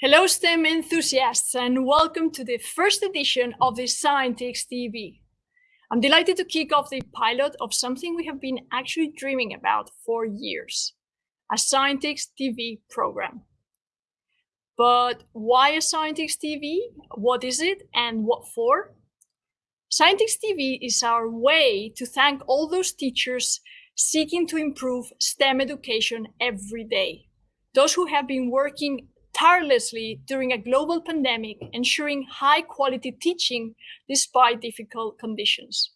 Hello, STEM enthusiasts, and welcome to the first edition of the Scientix TV. I'm delighted to kick off the pilot of something we have been actually dreaming about for years, a Scientix TV program. But why a Scientix TV? What is it and what for? Scientix TV is our way to thank all those teachers seeking to improve STEM education every day. Those who have been working tirelessly during a global pandemic, ensuring high quality teaching despite difficult conditions.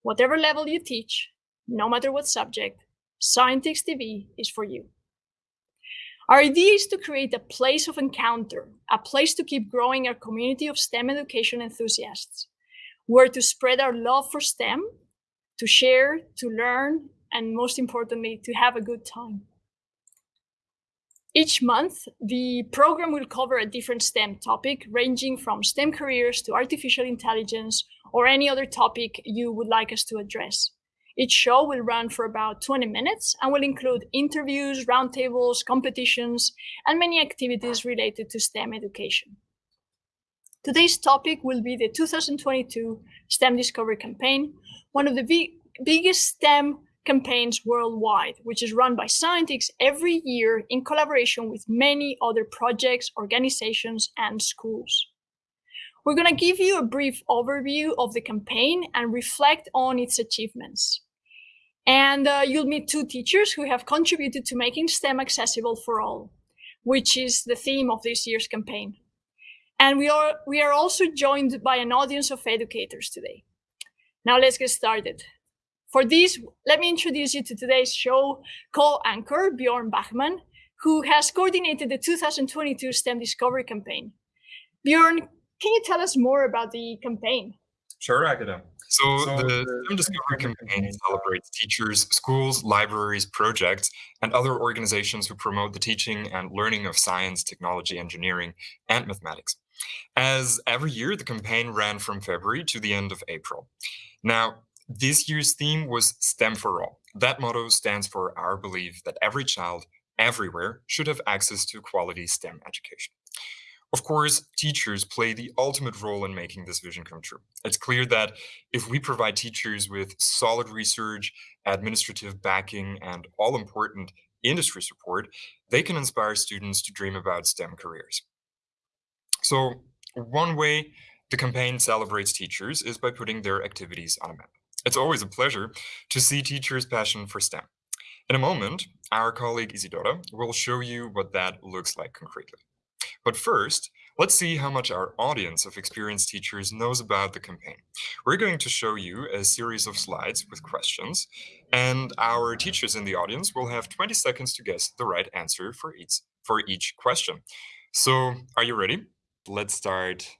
Whatever level you teach, no matter what subject, Scientix TV is for you. Our idea is to create a place of encounter, a place to keep growing our community of STEM education enthusiasts, where to spread our love for STEM, to share, to learn, and most importantly, to have a good time. Each month, the program will cover a different STEM topic, ranging from STEM careers to artificial intelligence or any other topic you would like us to address. Each show will run for about 20 minutes and will include interviews, roundtables, competitions, and many activities related to STEM education. Today's topic will be the 2022 STEM Discovery Campaign, one of the biggest STEM campaigns worldwide, which is run by Scientix every year in collaboration with many other projects, organizations, and schools. We're going to give you a brief overview of the campaign and reflect on its achievements. And uh, you'll meet two teachers who have contributed to making STEM accessible for all, which is the theme of this year's campaign. And we are, we are also joined by an audience of educators today. Now let's get started. For this, let me introduce you to today's show co-anchor, Bjorn Bachman, who has coordinated the 2022 STEM Discovery Campaign. Bjorn, can you tell us more about the campaign? Sure, Agatha. Uh, so, so the STEM Discovery Campaign celebrates teachers, schools, libraries, projects, and other organizations who promote the teaching and learning of science, technology, engineering, and mathematics. As every year, the campaign ran from February to the end of April. Now, this year's theme was STEM for All. That motto stands for our belief that every child, everywhere, should have access to quality STEM education. Of course, teachers play the ultimate role in making this vision come true. It's clear that if we provide teachers with solid research, administrative backing, and all important industry support, they can inspire students to dream about STEM careers. So one way the campaign celebrates teachers is by putting their activities on a map. It's always a pleasure to see teachers' passion for STEM. In a moment, our colleague Isidora will show you what that looks like concretely. But first, let's see how much our audience of experienced teachers knows about the campaign. We're going to show you a series of slides with questions, and our teachers in the audience will have 20 seconds to guess the right answer for each, for each question. So are you ready? Let's start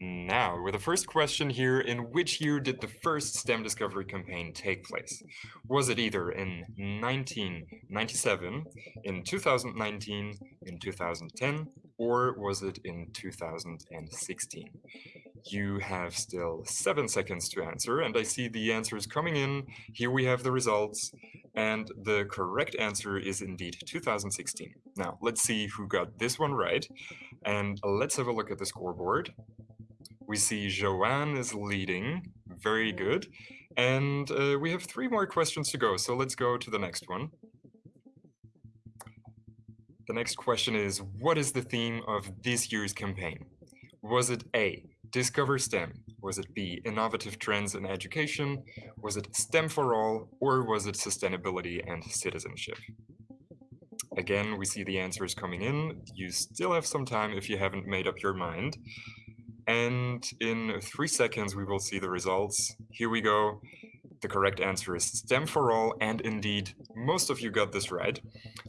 now, with the first question here, in which year did the first STEM discovery campaign take place? Was it either in 1997, in 2019, in 2010, or was it in 2016? You have still seven seconds to answer, and I see the answers coming in. Here we have the results, and the correct answer is indeed 2016. Now, let's see who got this one right, and let's have a look at the scoreboard. We see Joanne is leading. Very good. And uh, we have three more questions to go. So let's go to the next one. The next question is, what is the theme of this year's campaign? Was it A, Discover STEM? Was it B, Innovative Trends in Education? Was it STEM for All? Or was it Sustainability and Citizenship? Again, we see the answers coming in. You still have some time if you haven't made up your mind. And in three seconds, we will see the results. Here we go. The correct answer is STEM for all, and indeed, most of you got this right.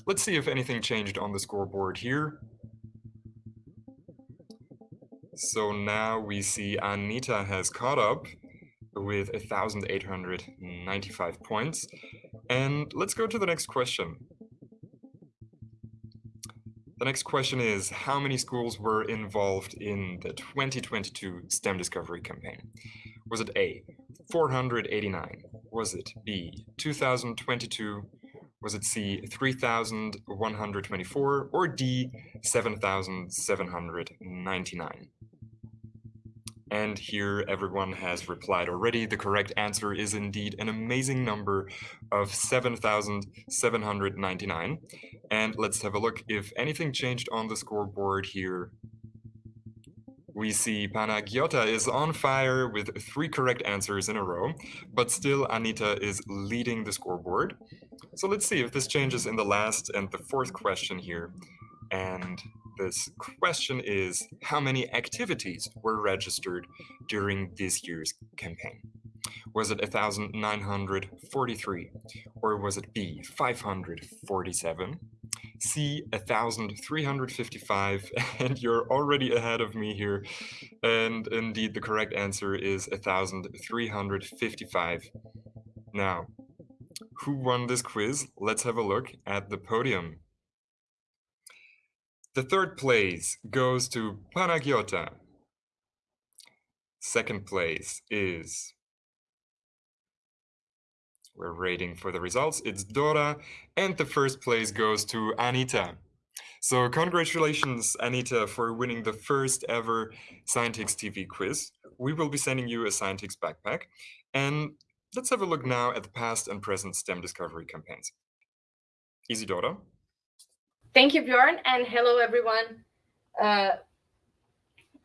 Let's see if anything changed on the scoreboard here. So now we see Anita has caught up with 1,895 points. And let's go to the next question. The next question is, how many schools were involved in the 2022 STEM Discovery Campaign? Was it A, 489? Was it B, 2022? Was it C, 3,124? Or D, 7,799? And here everyone has replied already. The correct answer is indeed an amazing number of 7,799. And let's have a look if anything changed on the scoreboard here. We see Panagiota is on fire with three correct answers in a row, but still Anita is leading the scoreboard. So let's see if this changes in the last and the fourth question here. And this question is how many activities were registered during this year's campaign? Was it 1,943? Or was it B, 547? C, 1,355? And you're already ahead of me here. And indeed, the correct answer is 1,355. Now, who won this quiz? Let's have a look at the podium. The third place goes to Panagiota. Second place is, we're waiting for the results, it's Dora. And the first place goes to Anita. So congratulations, Anita, for winning the first ever Scientix TV quiz. We will be sending you a Scientix backpack. And let's have a look now at the past and present STEM discovery campaigns. Isidora? Thank you, Bjorn, and hello, everyone. Uh,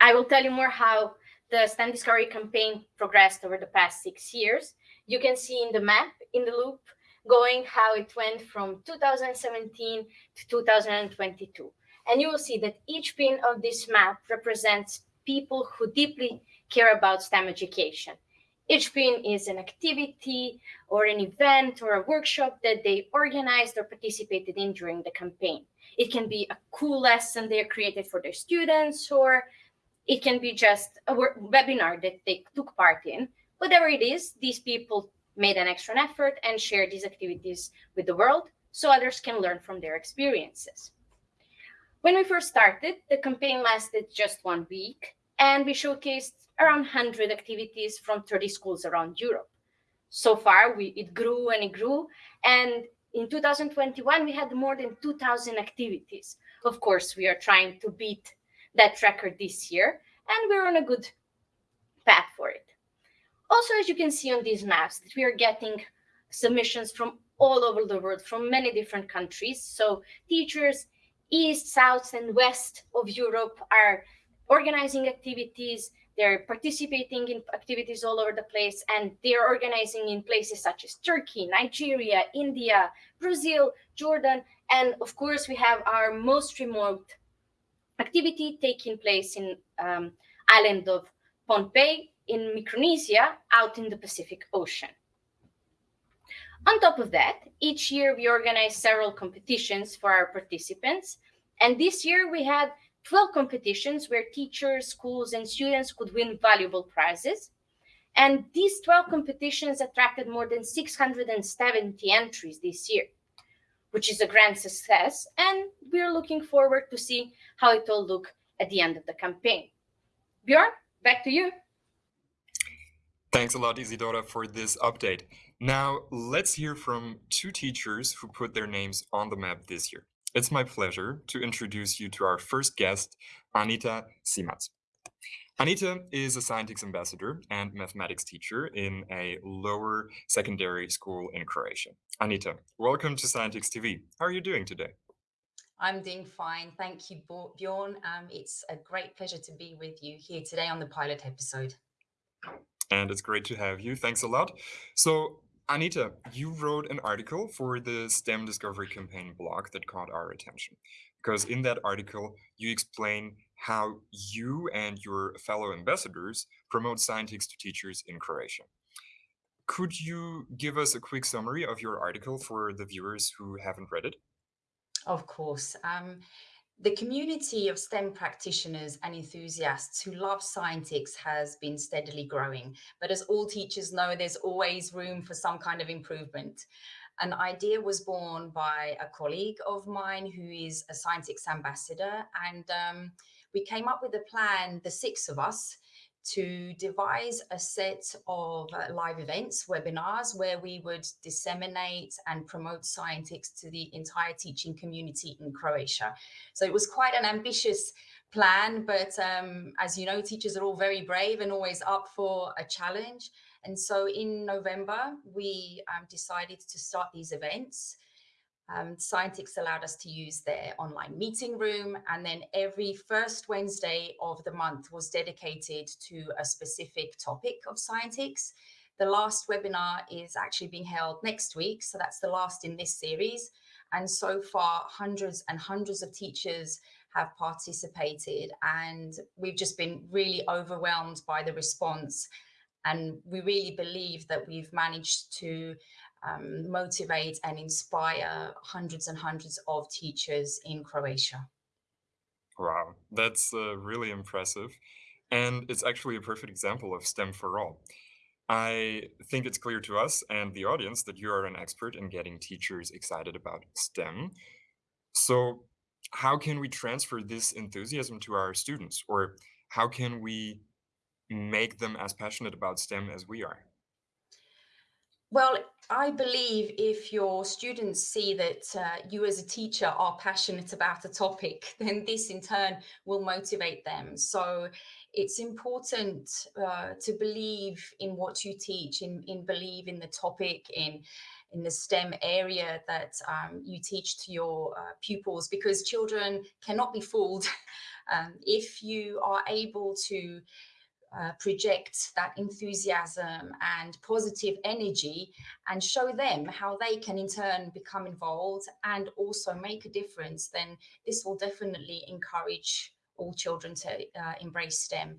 I will tell you more how the STEM Discovery campaign progressed over the past six years. You can see in the map, in the loop, going how it went from 2017 to 2022. And you will see that each pin of this map represents people who deeply care about STEM education. Each pin is an activity or an event or a workshop that they organized or participated in during the campaign. It can be a cool lesson they created for their students, or it can be just a webinar that they took part in. Whatever it is, these people made an extra effort and shared these activities with the world so others can learn from their experiences. When we first started, the campaign lasted just one week, and we showcased around 100 activities from 30 schools around Europe. So far, we, it grew and it grew, and in 2021, we had more than 2,000 activities. Of course, we are trying to beat that record this year, and we're on a good path for it. Also, as you can see on these maps, that we are getting submissions from all over the world, from many different countries. So teachers east, south, and west of Europe are organizing activities they're participating in activities all over the place, and they're organizing in places such as Turkey, Nigeria, India, Brazil, Jordan, and of course, we have our most remote activity taking place in um, island of Pohnpei in Micronesia, out in the Pacific Ocean. On top of that, each year we organize several competitions for our participants. And this year we had 12 competitions where teachers, schools, and students could win valuable prizes. And these 12 competitions attracted more than 670 entries this year, which is a grand success. And we're looking forward to see how it will look at the end of the campaign. Bjorn, back to you. Thanks a lot, Isidora, for this update. Now, let's hear from two teachers who put their names on the map this year. It's my pleasure to introduce you to our first guest, Anita Simac. Anita is a Scientix ambassador and mathematics teacher in a lower secondary school in Croatia. Anita, welcome to Scientix TV. How are you doing today? I'm doing fine. Thank you, Bjorn. Um, it's a great pleasure to be with you here today on the pilot episode. And it's great to have you. Thanks a lot. So Anita, you wrote an article for the STEM Discovery Campaign blog that caught our attention. Because in that article, you explain how you and your fellow ambassadors promote Scientix to teachers in Croatia. Could you give us a quick summary of your article for the viewers who haven't read it? Of course. Um, the community of STEM practitioners and enthusiasts who love Scientix has been steadily growing. But as all teachers know, there's always room for some kind of improvement. An idea was born by a colleague of mine who is a Scientix ambassador. And um, we came up with a plan, the six of us, to devise a set of uh, live events, webinars, where we would disseminate and promote Scientix to the entire teaching community in Croatia. So it was quite an ambitious plan, but um, as you know, teachers are all very brave and always up for a challenge. And so in November, we um, decided to start these events. Um, Scientix allowed us to use their online meeting room and then every first Wednesday of the month was dedicated to a specific topic of Scientix. The last webinar is actually being held next week, so that's the last in this series. And so far, hundreds and hundreds of teachers have participated and we've just been really overwhelmed by the response. And we really believe that we've managed to um, motivate and inspire hundreds and hundreds of teachers in Croatia. Wow, that's uh, really impressive. And it's actually a perfect example of STEM for all. I think it's clear to us and the audience that you are an expert in getting teachers excited about STEM. So how can we transfer this enthusiasm to our students? Or how can we make them as passionate about STEM as we are? Well, I believe if your students see that uh, you as a teacher are passionate about a topic, then this in turn will motivate them. So it's important uh, to believe in what you teach, in, in believe in the topic, in in the STEM area that um, you teach to your uh, pupils because children cannot be fooled. um, if you are able to uh, project that enthusiasm and positive energy and show them how they can in turn become involved and also make a difference, then this will definitely encourage all children to uh, embrace STEM.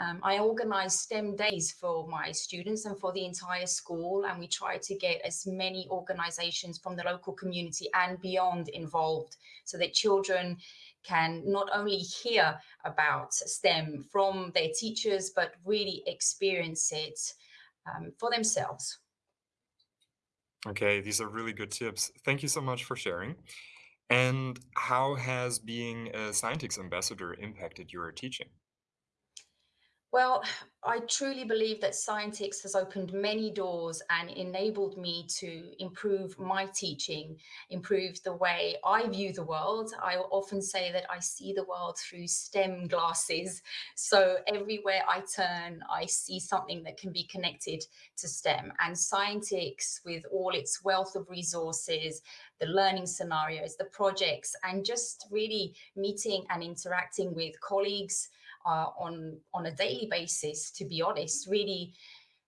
Um, I organize STEM days for my students and for the entire school, and we try to get as many organizations from the local community and beyond involved so that children can not only hear about STEM from their teachers, but really experience it um, for themselves. Okay, these are really good tips. Thank you so much for sharing. And how has being a Scientix ambassador impacted your teaching? Well, I truly believe that Scientix has opened many doors and enabled me to improve my teaching, improve the way I view the world. I often say that I see the world through STEM glasses. So everywhere I turn, I see something that can be connected to STEM. And Scientix, with all its wealth of resources, the learning scenarios, the projects, and just really meeting and interacting with colleagues, uh, on, on a daily basis, to be honest, really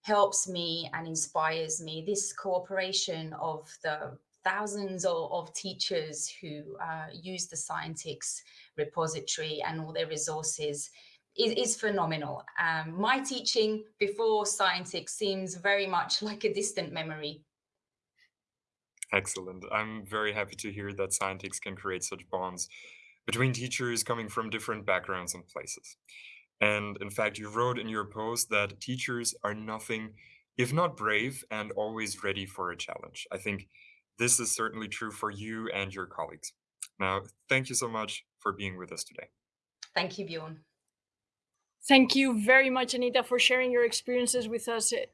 helps me and inspires me. This cooperation of the thousands of, of teachers who uh, use the Scientix repository and all their resources is, is phenomenal. Um, my teaching before Scientix seems very much like a distant memory. Excellent. I'm very happy to hear that Scientix can create such bonds between teachers coming from different backgrounds and places. And in fact, you wrote in your post that teachers are nothing if not brave and always ready for a challenge. I think this is certainly true for you and your colleagues. Now, thank you so much for being with us today. Thank you, Bjorn. Thank you very much, Anita, for sharing your experiences with us. Eh,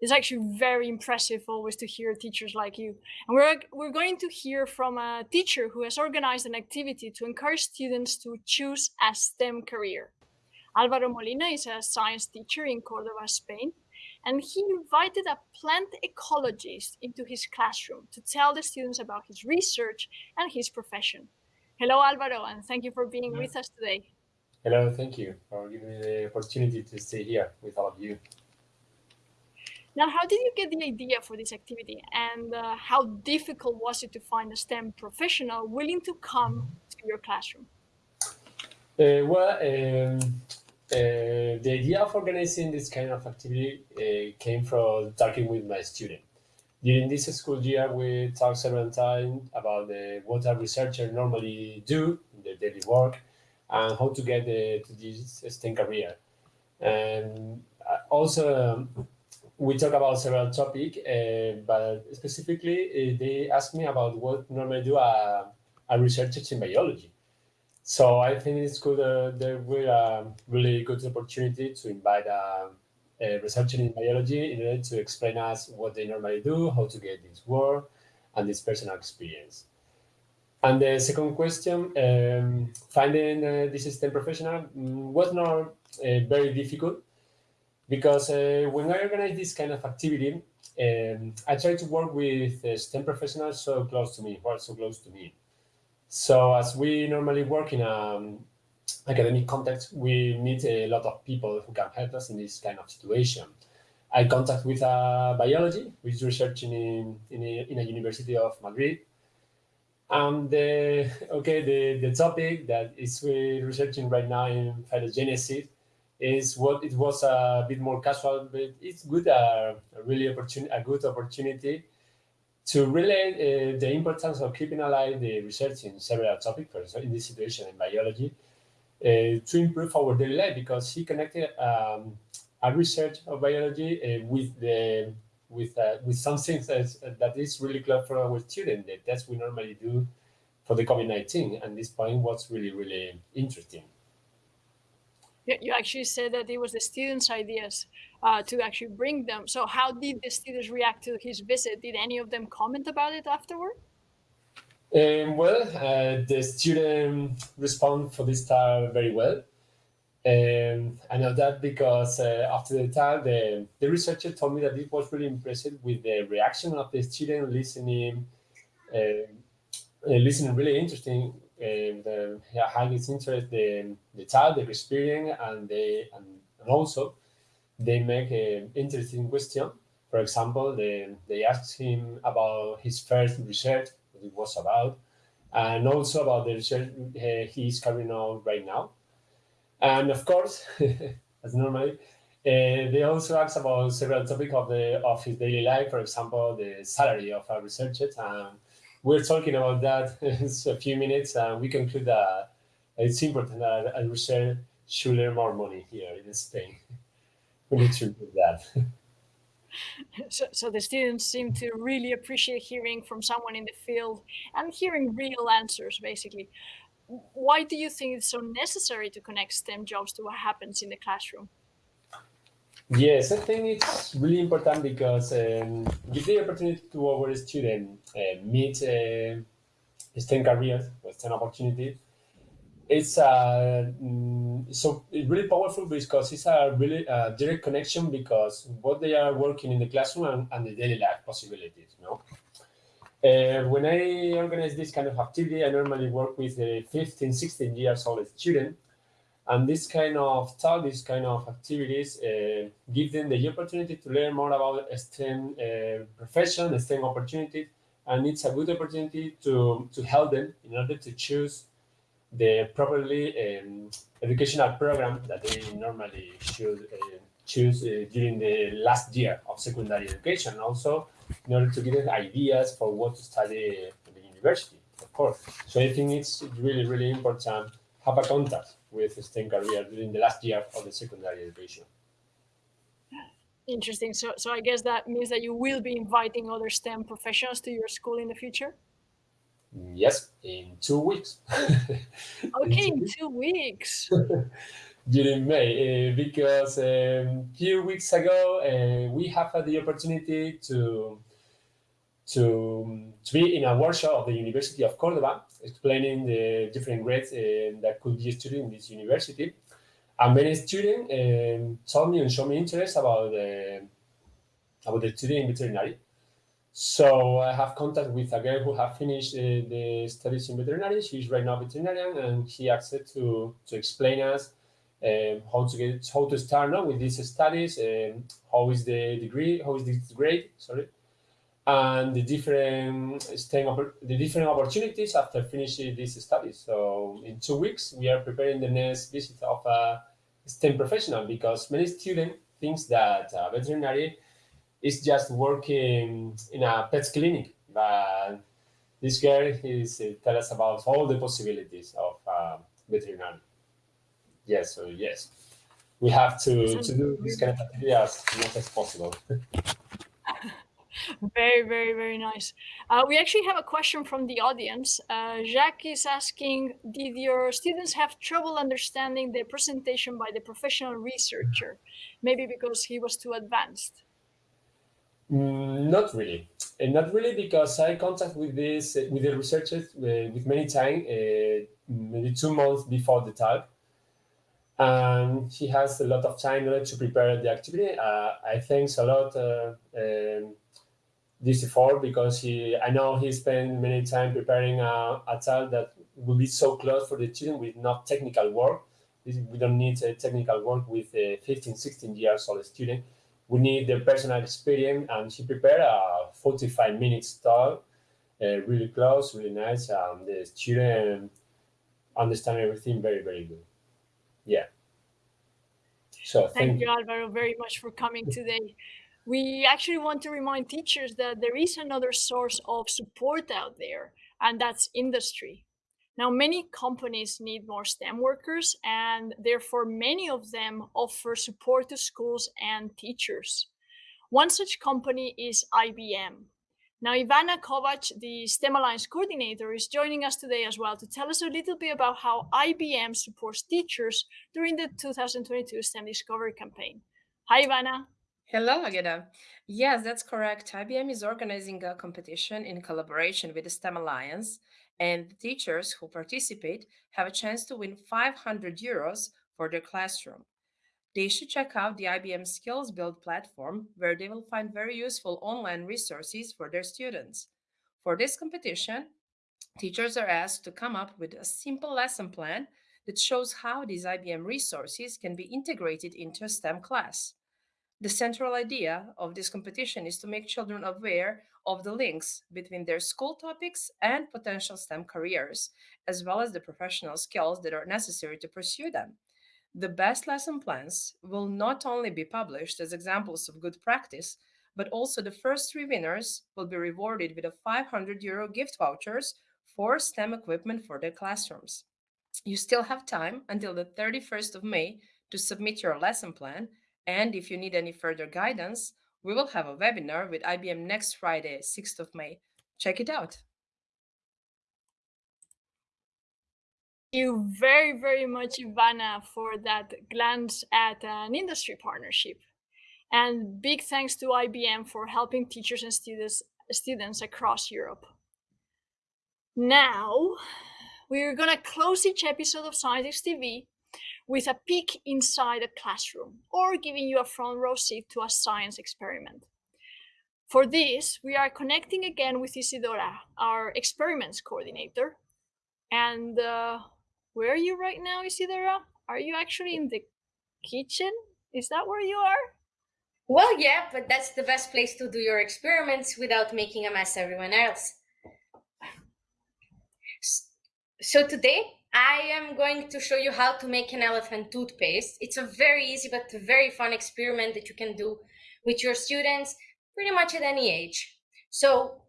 It's actually very impressive always to hear teachers like you. And we're, we're going to hear from a teacher who has organized an activity to encourage students to choose a STEM career. Alvaro Molina is a science teacher in Cordoba, Spain, and he invited a plant ecologist into his classroom to tell the students about his research and his profession. Hello, Alvaro, and thank you for being with us today. Hello, thank you for giving me the opportunity to stay here with all of you. Now, how did you get the idea for this activity and uh, how difficult was it to find a STEM professional willing to come to your classroom? Uh, well, um, uh, the idea of organizing this kind of activity uh, came from talking with my student. During this school year, we talked several times about what a researcher normally do in their daily work and how to get uh, to this STEM career. And uh, also, um, we talk about several topics, uh, but specifically uh, they asked me about what normally do a, a researcher in biology. So I think it's good. Uh, there will a really good opportunity to invite a, a researcher in biology in order to explain us what they normally do, how to get this work, and this personal experience. And the second question, um, finding uh, this STEM professional mm, was not uh, very difficult because uh, when I organize this kind of activity, um, I try to work with uh, STEM professionals so close to me, who are so close to me. So as we normally work in a um, academic context, we meet a lot of people who can help us in this kind of situation. I contact with a biology, who is researching in, in, a, in a university of Madrid. And the, okay, the, the topic that is we're researching right now in phylogenesis is what it was a bit more casual, but it's good, uh, a really opportunity, a good opportunity to relate uh, the importance of keeping alive the research in several topics, for example, in this situation in biology, uh, to improve our daily life because he connected um, a research of biology uh, with the with uh, with some things that, that is really close for our students. The tests we normally do for the COVID-19, and this point was really really interesting. You actually said that it was the students' ideas uh, to actually bring them. So how did the students react to his visit? Did any of them comment about it afterward? Um, well, uh, the student respond for this time very well. Um, I know that because uh, after the time, the, the researcher told me that it was really impressed with the reaction of the student listening, uh, uh listening really interesting and the, how his interest the, the child, the experience, and they and, and also they make an interesting question. For example, they, they asked him about his first research, what it was about, and also about the research uh, he's carrying out right now. And of course, as normally, uh, they also ask about several topics of the of his daily life, for example, the salary of a researcher. And we're talking about that in a few minutes, and we conclude that it's important that a researcher should earn more money here in Spain. We need to do that. So, so the students seem to really appreciate hearing from someone in the field and hearing real answers, basically why do you think it's so necessary to connect STEM jobs to what happens in the classroom? Yes, I think it's really important because um, give the opportunity to our students uh, meet uh, STEM careers, STEM opportunities. It's uh, so it's really powerful because it's a really uh, direct connection because what they are working in the classroom and, and the daily life possibilities, you know. Uh, when I organize this kind of activity, I normally work with the 15, 16 years old student. And this kind of talk, this kind of activities uh, give them the opportunity to learn more about STEM uh, profession, STEM opportunities, and it's a good opportunity to, to help them in order to choose the properly um, educational program that they normally should uh, choose uh, during the last year of secondary education. Also, in order to get ideas for what to study at the university, of course. So I think it's really, really important have a contact with STEM career during the last year of the secondary education. Interesting. So, so I guess that means that you will be inviting other STEM professionals to your school in the future? Yes, in two weeks. okay, in two weeks. during May, uh, because a um, few weeks ago uh, we have had the opportunity to to to be in a workshop of the University of Cordoba, explaining the different grades uh, that could be studied in this university. And many students um, told me and showed me interest about the about the study in veterinary. So I have contact with a girl who have finished uh, the studies in veterinary. She's right now veterinarian, and she asked to to explain us um, how to get how to start now with these studies, um, how is the degree, how is the grade, sorry, and the different STEM the different opportunities after finishing these studies. So in two weeks, we are preparing the next visit of a STEM professional because many students think that uh, veterinary is just working in a pet clinic, but this girl is uh, tell us about all the possibilities of uh, veterinary yes, so yes, we have to, to do this kind of activity as much as possible. very, very, very nice. Uh, we actually have a question from the audience. Uh, Jacques is asking, did your students have trouble understanding the presentation by the professional researcher? Maybe because he was too advanced. Mm, not really, and not really because I contact with this with the researchers uh, with many time, uh, maybe two months before the talk, and he has a lot of time to prepare the activity. Uh, I thanks a lot uh, um, this before because he I know he spent many time preparing a, a talk that will be so close for the children with not technical work. We don't need a technical work with a 15, 16 years old student. We need the personal experience and she prepared a 45 minutes talk uh, really close really nice and the student understand everything very very good. Yeah. So thank, thank you alvaro very much for coming today we actually want to remind teachers that there is another source of support out there and that's industry now, many companies need more STEM workers, and therefore many of them offer support to schools and teachers. One such company is IBM. Now, Ivana Kovac, the STEM Alliance coordinator, is joining us today as well to tell us a little bit about how IBM supports teachers during the 2022 STEM Discovery campaign. Hi, Ivana. Hello, Agata. Yes, that's correct. IBM is organizing a competition in collaboration with the STEM Alliance and the teachers who participate have a chance to win 500 euros for their classroom. They should check out the IBM SkillsBuild platform, where they will find very useful online resources for their students. For this competition, teachers are asked to come up with a simple lesson plan that shows how these IBM resources can be integrated into a STEM class. The central idea of this competition is to make children aware of the links between their school topics and potential STEM careers, as well as the professional skills that are necessary to pursue them. The best lesson plans will not only be published as examples of good practice, but also the first three winners will be rewarded with a 500 euro gift vouchers for STEM equipment for their classrooms. You still have time until the 31st of May to submit your lesson plan, and if you need any further guidance, we will have a webinar with IBM next Friday, 6th of May. Check it out. Thank you very, very much, Ivana, for that glance at an industry partnership. And big thanks to IBM for helping teachers and students, students across Europe. Now, we're going to close each episode of Scientix TV with a peek inside a classroom or giving you a front row seat to a science experiment. For this, we are connecting again with Isidora, our experiments coordinator. And uh, where are you right now, Isidora? Are you actually in the kitchen? Is that where you are? Well, yeah, but that's the best place to do your experiments without making a mess everyone else. So today I am going to show you how to make an elephant toothpaste. It's a very easy but very fun experiment that you can do with your students pretty much at any age. So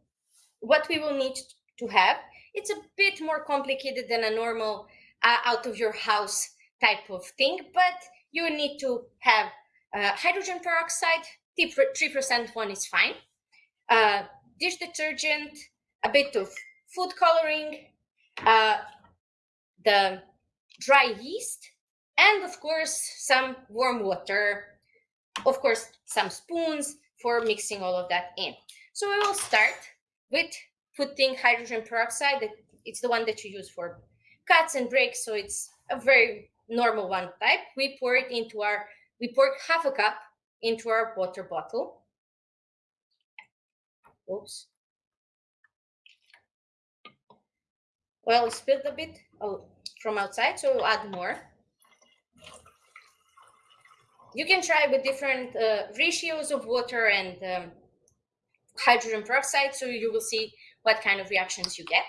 what we will need to have, it's a bit more complicated than a normal uh, out of your house type of thing, but you need to have uh, hydrogen peroxide, 3% one is fine, uh, dish detergent, a bit of food coloring, uh, the dry yeast, and of course, some warm water, of course, some spoons for mixing all of that in. So we will start with putting hydrogen peroxide. It's the one that you use for cuts and breaks, so it's a very normal one type. We pour it into our, we pour half a cup into our water bottle. Oops. Well, spilled a bit. From outside, so we'll add more. You can try with different uh, ratios of water and um, hydrogen peroxide, so you will see what kind of reactions you get.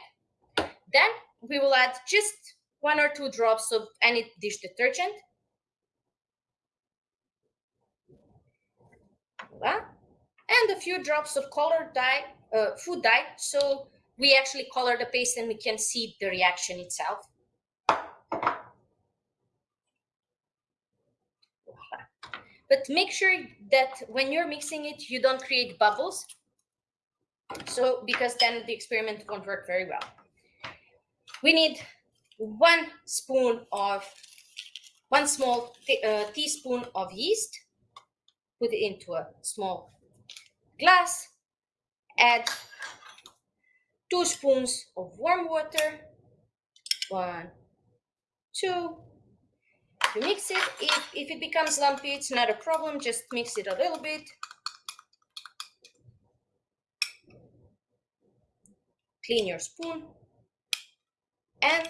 Then we will add just one or two drops of any dish detergent. And a few drops of colored dye, uh, food dye, so we actually color the paste and we can see the reaction itself. But make sure that when you're mixing it, you don't create bubbles So, because then the experiment won't work very well. We need one spoon of, one small uh, teaspoon of yeast, put it into a small glass, add two spoons of warm water, one, two. You mix it. If, if it becomes lumpy, it's not a problem. Just mix it a little bit. Clean your spoon. And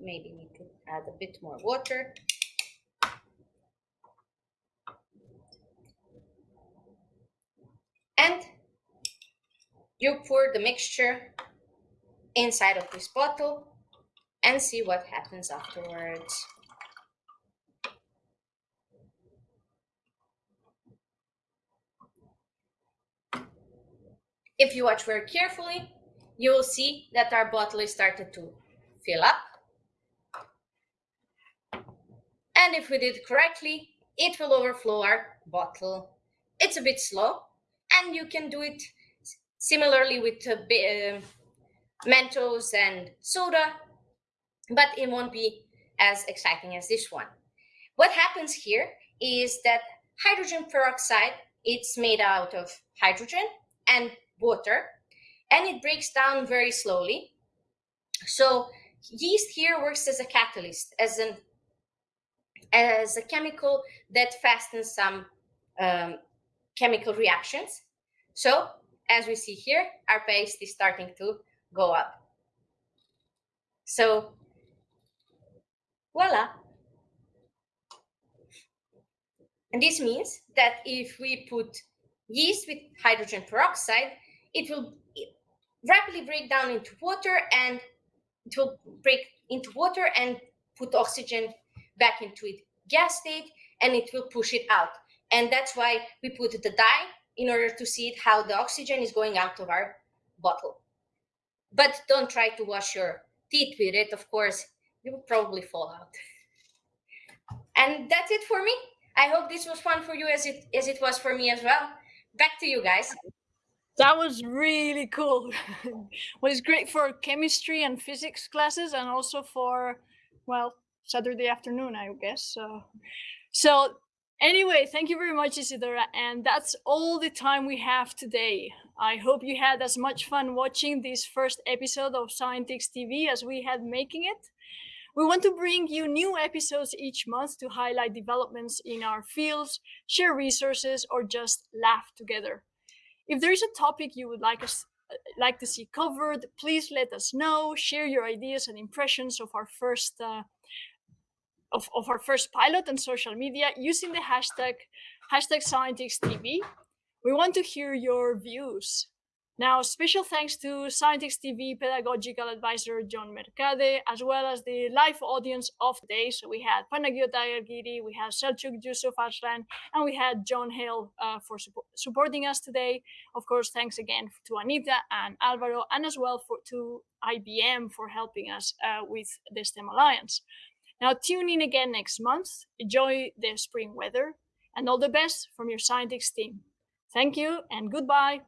maybe need to add a bit more water. And you pour the mixture inside of this bottle and see what happens afterwards. If you watch very carefully, you will see that our bottle is started to fill up. And if we did correctly, it will overflow our bottle. It's a bit slow, and you can do it similarly with uh, Mentos and soda, but it won't be as exciting as this one. What happens here is that hydrogen peroxide, it's made out of hydrogen and water, and it breaks down very slowly. So yeast here works as a catalyst, as an as a chemical that fastens some um, chemical reactions. So as we see here, our paste is starting to go up. So voila. And this means that if we put yeast with hydrogen peroxide, it will rapidly break down into water and it will break into water and put oxygen back into its gas state and it will push it out. And that's why we put the dye in order to see how the oxygen is going out of our bottle. But don't try to wash your teeth with it. Of course, you will probably fall out. And that's it for me. I hope this was fun for you as it as it was for me as well. Back to you guys. That was really cool. well, it's great for chemistry and physics classes and also for, well, Saturday afternoon, I guess. So, so Anyway, thank you very much, Isidora. And that's all the time we have today. I hope you had as much fun watching this first episode of Scientix TV as we had making it. We want to bring you new episodes each month to highlight developments in our fields, share resources, or just laugh together. If there is a topic you would like us like to see covered, please let us know. Share your ideas and impressions of our first uh, of, of our first pilot on social media using the hashtag hashtag ScientixTV. We want to hear your views. Now, special thanks to Scientix TV pedagogical advisor John Mercade, as well as the live audience of today. So we had Panagiota Argiri, we had Selçuk Yusuf Arslan, and we had John Hale uh, for su supporting us today. Of course, thanks again to Anita and Alvaro, and as well for, to IBM for helping us uh, with the STEM Alliance. Now tune in again next month, enjoy the spring weather, and all the best from your Scientix team. Thank you and goodbye.